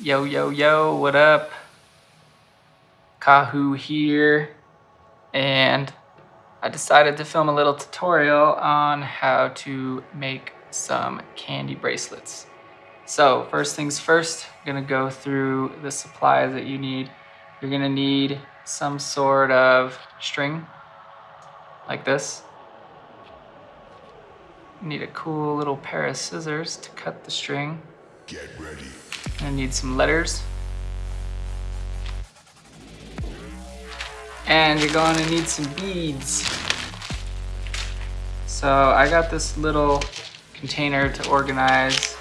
Yo, yo, yo, what up? Kahu here. And I decided to film a little tutorial on how to make some candy bracelets. So first things first, I'm gonna go through the supplies that you need. You're gonna need some sort of string like this. You need a cool little pair of scissors to cut the string. Get ready. I need some letters. And you're going to need some beads. So I got this little container to organize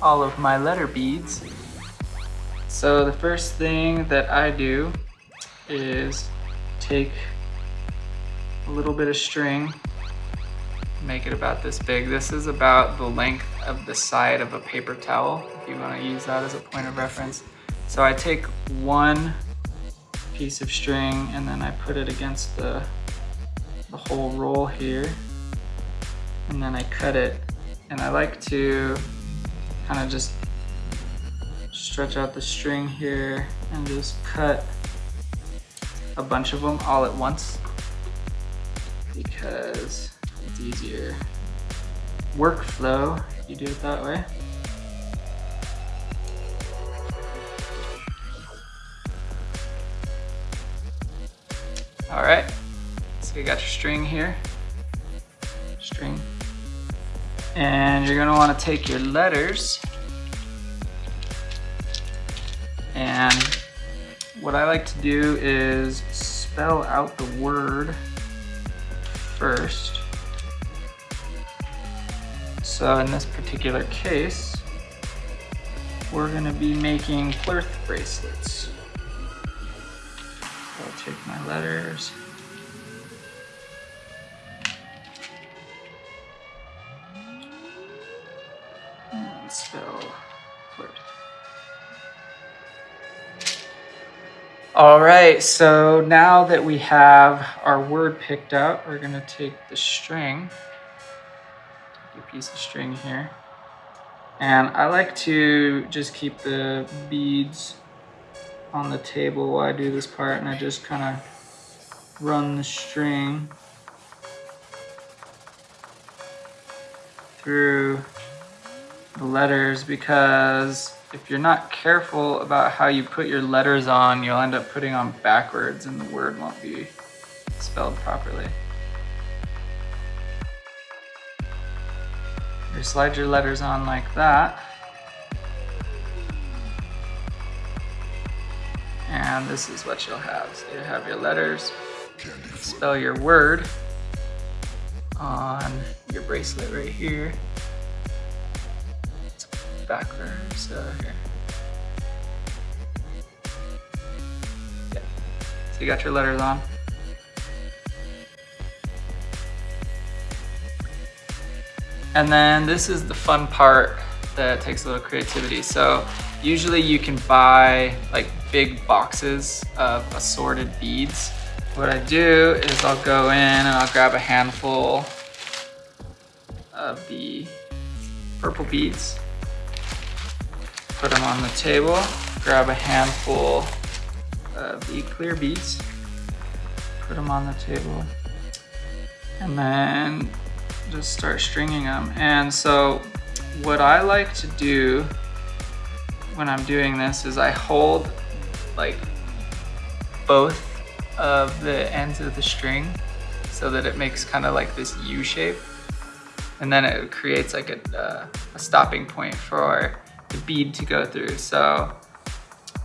all of my letter beads. So the first thing that I do is take a little bit of string make it about this big. This is about the length of the side of a paper towel, you wanna use that as a point of reference. So I take one piece of string and then I put it against the, the whole roll here. And then I cut it. And I like to kind of just stretch out the string here and just cut a bunch of them all at once because it's easier workflow you do it that way. All right, so you got your string here, string. And you're gonna wanna take your letters and what I like to do is spell out the word first. So in this particular case, we're gonna be making Plurth bracelets. I'll take my letters. And spell Plurth. All right, so now that we have our word picked out, we're gonna take the string take a piece of string here. And I like to just keep the beads on the table while I do this part and I just kind of run the string through the letters because if you're not careful about how you put your letters on, you'll end up putting on backwards and the word won't be spelled properly. You slide your letters on like that. And this is what you'll have. So you have your letters, spell your word on your bracelet right here. It's backwards uh, here. Yeah. So you got your letters on. And then this is the fun part that takes a little creativity. So usually you can buy like big boxes of assorted beads. What I do is I'll go in and I'll grab a handful of the purple beads, put them on the table, grab a handful of the clear beads, put them on the table, and then just start stringing them. And so what I like to do when I'm doing this is I hold like both of the ends of the string so that it makes kind of like this U shape. And then it creates like a, uh, a stopping point for the bead to go through. So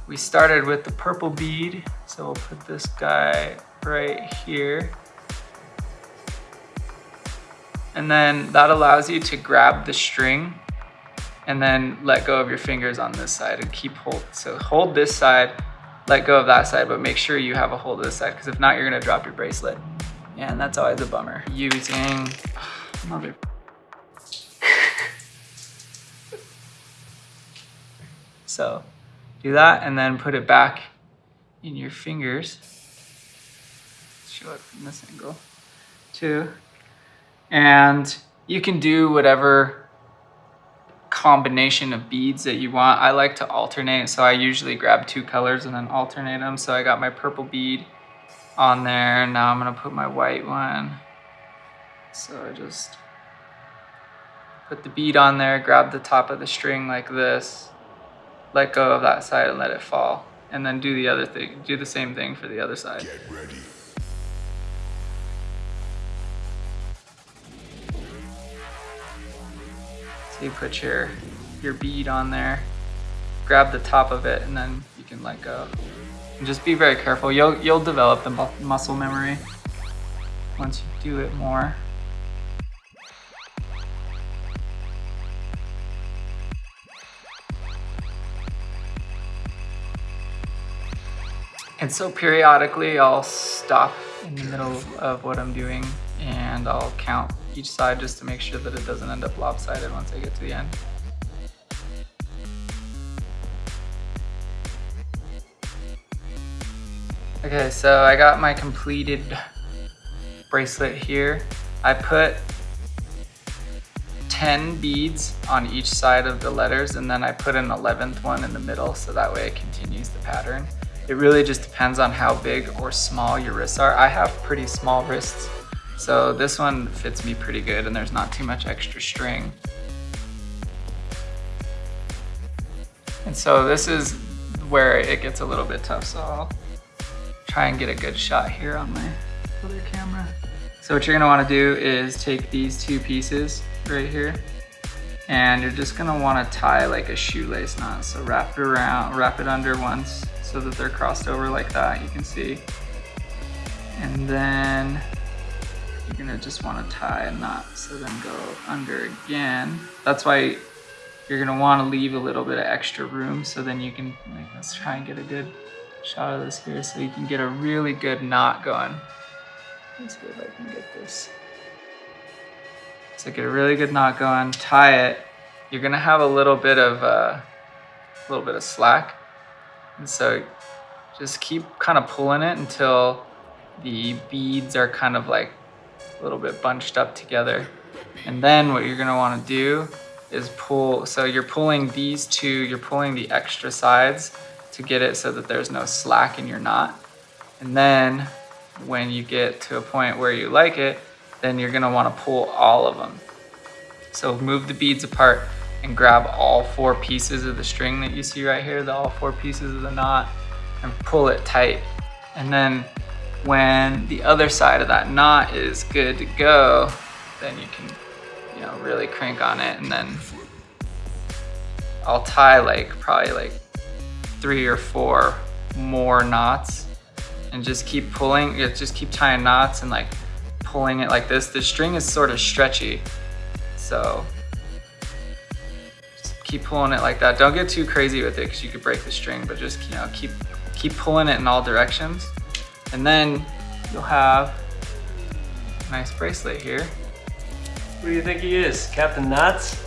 we started with the purple bead. So we'll put this guy right here. And then that allows you to grab the string and then let go of your fingers on this side and keep hold. So hold this side, let go of that side, but make sure you have a hold of this side because if not, you're gonna drop your bracelet. And that's always a bummer. Using, so do that and then put it back in your fingers. Show it from this angle too and you can do whatever combination of beads that you want. I like to alternate, so I usually grab two colors and then alternate them. So I got my purple bead on there. And now I'm gonna put my white one. So I just put the bead on there, grab the top of the string like this, let go of that side and let it fall. And then do the other thing, do the same thing for the other side. Get ready. So you put your, your bead on there, grab the top of it, and then you can let go. And just be very careful. You'll, you'll develop the mu muscle memory once you do it more. And so periodically I'll stop in the middle of what I'm doing and I'll count each side just to make sure that it doesn't end up lopsided once I get to the end. Okay, so I got my completed bracelet here. I put 10 beads on each side of the letters and then I put an 11th one in the middle so that way it continues the pattern. It really just depends on how big or small your wrists are. I have pretty small wrists, so this one fits me pretty good and there's not too much extra string. And so this is where it gets a little bit tough, so I'll try and get a good shot here on my other camera. So what you're gonna wanna do is take these two pieces right here and you're just gonna wanna tie like a shoelace knot. So wrap it around, wrap it under once so that they're crossed over like that, you can see. And then you're gonna just wanna tie a knot, so then go under again. That's why you're gonna wanna leave a little bit of extra room so then you can, like, let's try and get a good shot of this here so you can get a really good knot going. Let's see if I can get this. So get a really good knot going, tie it. You're gonna have a little bit of uh, a little bit of slack. And so just keep kind of pulling it until the beads are kind of like a little bit bunched up together. And then what you're gonna wanna do is pull, so you're pulling these two, you're pulling the extra sides to get it so that there's no slack in your knot. And then when you get to a point where you like it, then you're gonna wanna pull all of them. So move the beads apart and grab all four pieces of the string that you see right here, the all four pieces of the knot, and pull it tight. And then when the other side of that knot is good to go, then you can, you know, really crank on it and then I'll tie like probably like three or four more knots and just keep pulling, just keep tying knots and like pulling it like this. The string is sort of stretchy, so just keep pulling it like that. Don't get too crazy with it because you could break the string, but just you know keep keep pulling it in all directions. And then you'll have a nice bracelet here. What do you think he is, Captain Knots?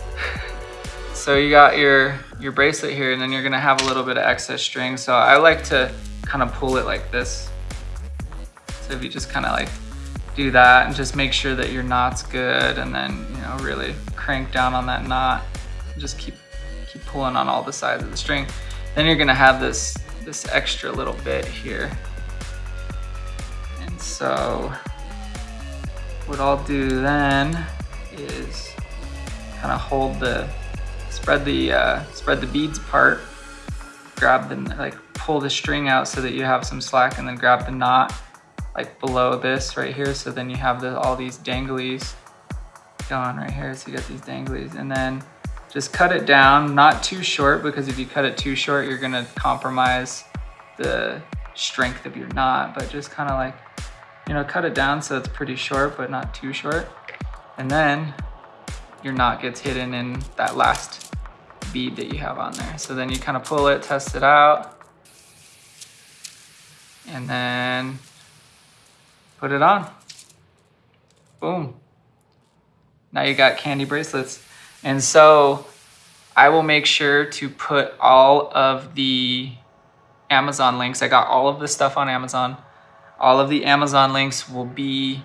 so you got your, your bracelet here and then you're gonna have a little bit of excess string. So I like to kind of pull it like this. So if you just kind of like do that and just make sure that your knot's good and then, you know, really crank down on that knot. Just keep, keep pulling on all the sides of the string. Then you're gonna have this, this extra little bit here. So what I'll do then is kind of hold the, spread the, uh, spread the beads apart, grab the, like pull the string out so that you have some slack and then grab the knot like below this right here. So then you have the, all these danglies going right here. So you got these danglies and then just cut it down, not too short because if you cut it too short, you're gonna compromise the strength of your knot, but just kind of like, you know, cut it down so it's pretty short, but not too short. And then your knot gets hidden in that last bead that you have on there. So then you kind of pull it, test it out, and then put it on. Boom. Now you got candy bracelets. And so I will make sure to put all of the Amazon links. I got all of this stuff on Amazon. All of the Amazon links will be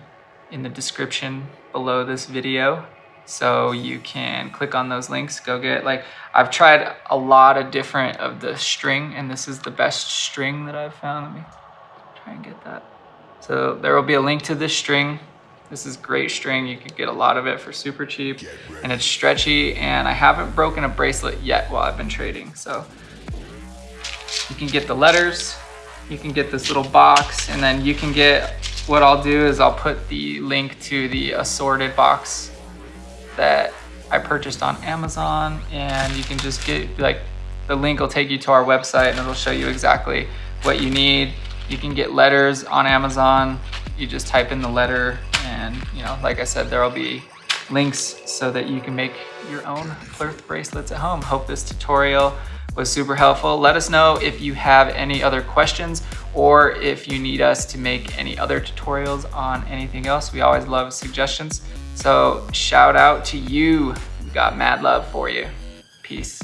in the description below this video. So you can click on those links, go get like, I've tried a lot of different of the string and this is the best string that I've found. Let me try and get that. So there will be a link to this string. This is great string. You can get a lot of it for super cheap and it's stretchy and I haven't broken a bracelet yet while I've been trading. So you can get the letters, you can get this little box and then you can get, what I'll do is I'll put the link to the assorted box that I purchased on Amazon and you can just get like, the link will take you to our website and it'll show you exactly what you need. You can get letters on Amazon. You just type in the letter and you know, like I said, there'll be links so that you can make your own Plurth bracelets at home. Hope this tutorial was super helpful. Let us know if you have any other questions or if you need us to make any other tutorials on anything else. We always love suggestions. So shout out to you. We got mad love for you. Peace.